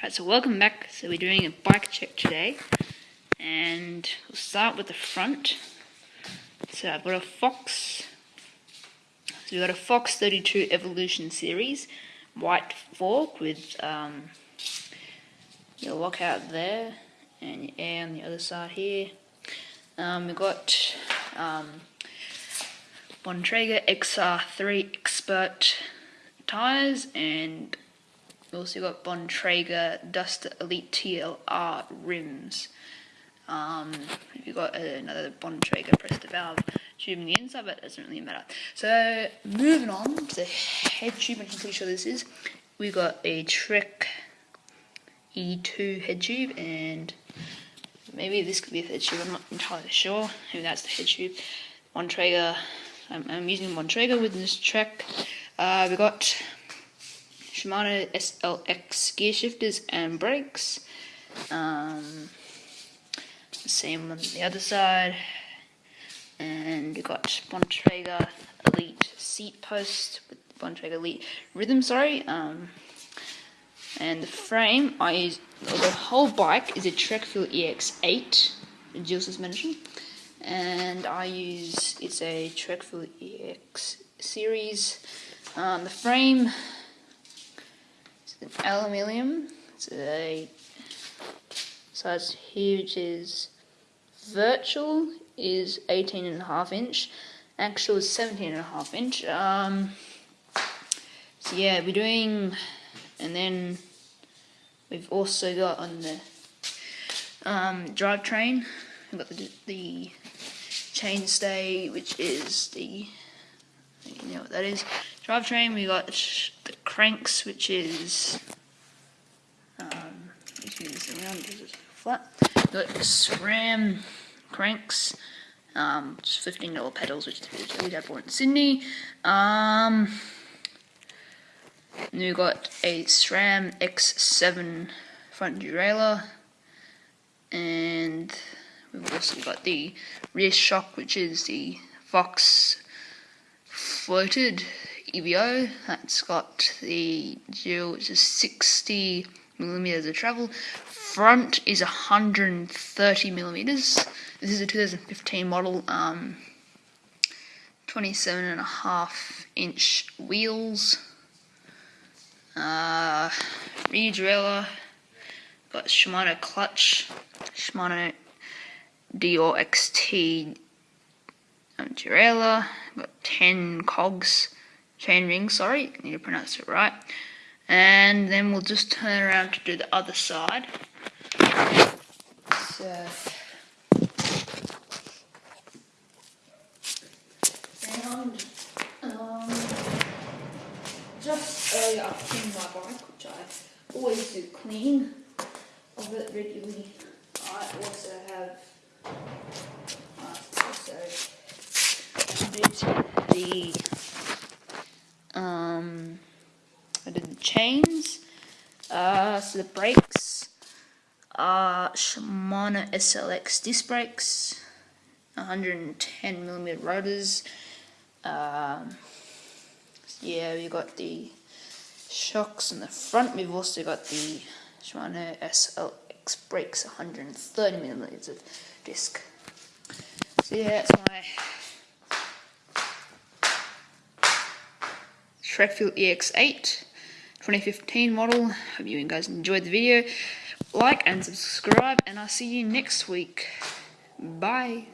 Alright, so welcome back. So we're doing a bike check today. And we'll start with the front. So I've got a Fox. So we've got a Fox 32 Evolution Series. White fork with um, your lockout there. And your air on the other side here. Um, we've got um, Bontrager XR3 Expert tires and we also got Bontrager Duster Elite TLR rims. Um, you've got another Bontrager Presta valve tube in the inside, but it doesn't really matter. So moving on to the head tube, I'm pretty sure this is. We've got a Trek E2 head tube, and maybe this could be a head tube. I'm not entirely sure. Maybe that's the head tube. Bontrager. I'm, I'm using Bontrager with this Trek. Uh, we got Shimano SLX gear shifters and brakes. Um, same on the other side. And you got Bontrager Elite seat post with Bontrager Elite rhythm, sorry. Um, and the frame, I use, the whole bike is a Trek Fuel EX8, Jules has mentioned. And I use, it's a Trek Fuel EX series. Um, the frame aluminium. It's a size which is virtual is 18 and a half inch, actual is 17 and a half inch. Um, so yeah, we're doing, and then we've also got on the um, drivetrain, we've got the, the chainstay, which is the, you know what that is, drivetrain, we got the cranks, which is um, flat. Got SRAM cranks, um, just fifteen dollar pedals, which we had bought in Sydney. Um, and we got a SRAM X7 front derailleur, and we've also got the rear shock, which is the Fox floated EVO. That's got the dual, which is 60 millimeters of travel. Front is 130 millimeters. This is a 2015 model. Um, 27 and a half inch wheels. Uh, rear derailleur. Got Shimano clutch. Shimano Deore XT um, derailleur. Got 10 cogs chain ring, sorry, I need to pronounce it right. And then we'll just turn around to do the other side. So, and um, just earlier I cleaned my bike, which I always do clean of it regularly. I also have also the um, I did the chains. Uh, the brakes are Shimano SLX disc brakes, 110 millimeter rotors. Um, yeah, we got the shocks in the front. We've also got the Shimano SLX brakes, 130 millimeters of disc. So yeah, that's my Trek Fuel EX8 2015 model. Hope you guys enjoyed the video. Like and subscribe, and I'll see you next week. Bye.